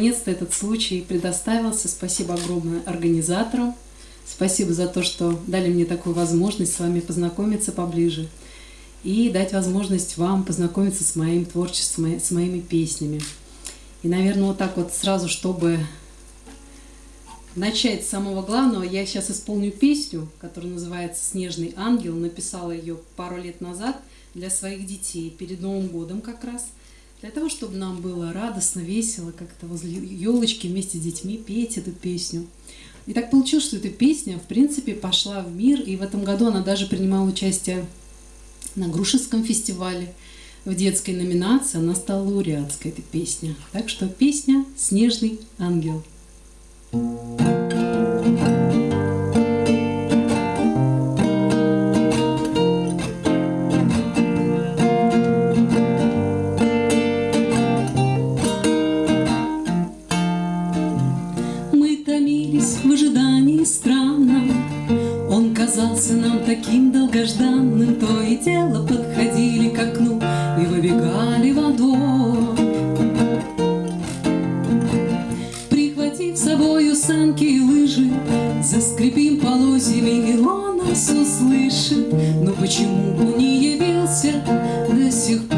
Наконец-то этот случай предоставился. Спасибо огромное организаторам. Спасибо за то, что дали мне такую возможность с вами познакомиться поближе и дать возможность вам познакомиться с моим творчеством, с моими песнями. И, наверное, вот так вот сразу, чтобы начать с самого главного, я сейчас исполню песню, которая называется «Снежный ангел». Написала ее пару лет назад для своих детей, перед Новым годом как раз – для того, чтобы нам было радостно, весело, как-то возле елочки вместе с детьми петь эту песню. И так получилось, что эта песня, в принципе, пошла в мир, и в этом году она даже принимала участие на Грушевском фестивале в детской номинации. Она стала лауреатской, эта песня. Так что песня «Снежный ангел». Thank казался нам таким долгожданным, То и дело подходили к окну и выбегали во двор. Прихватив с собою санки и лыжи, Заскрипим полозьями, и он нас услышит. Но почему бы не явился до сих пор?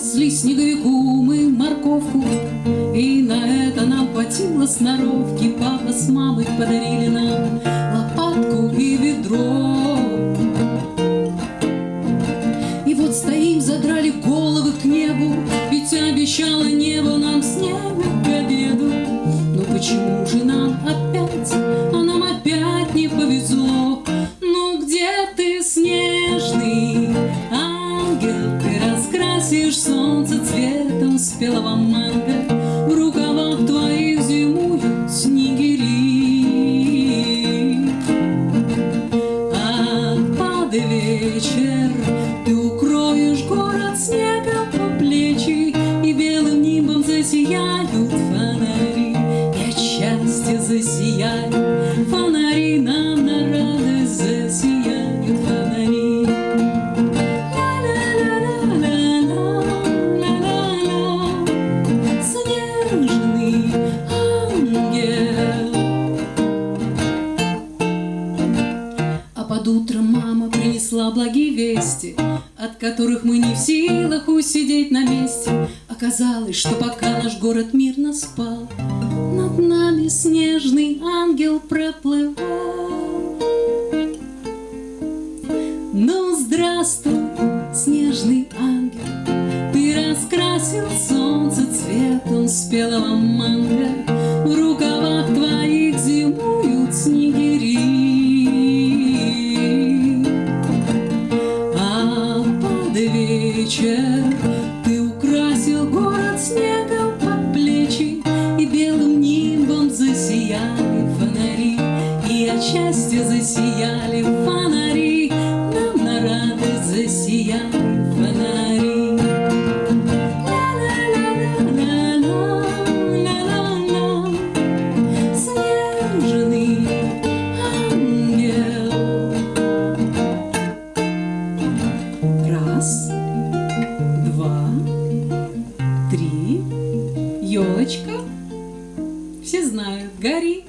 Припасли снеговику мы морковку, И на это нам хватило сноровки, Папа с мамой подарили нам лопатку и ведро. И вот стоим, задрали головы к небу, Ведь обещало небо нам снегу к обеду. Но почему же нам опять, засияют фонари Нам на радость засияют фонари Снежный ангел А под утром мама принесла благие вести, От которых мы не в силах усидеть на месте. Оказалось, что пока наш город мирно спал, Над нами снежный ангел проплывал. Ну, здравствуй, снежный ангел, Ты раскрасил солнце цветом спелого манго, В рукавах твоих зимуют снегири. вечер Ты украсил от счастья засияли фонари Нам на радость засияли фонари Снежный ангел Раз елочка, все знают, гори.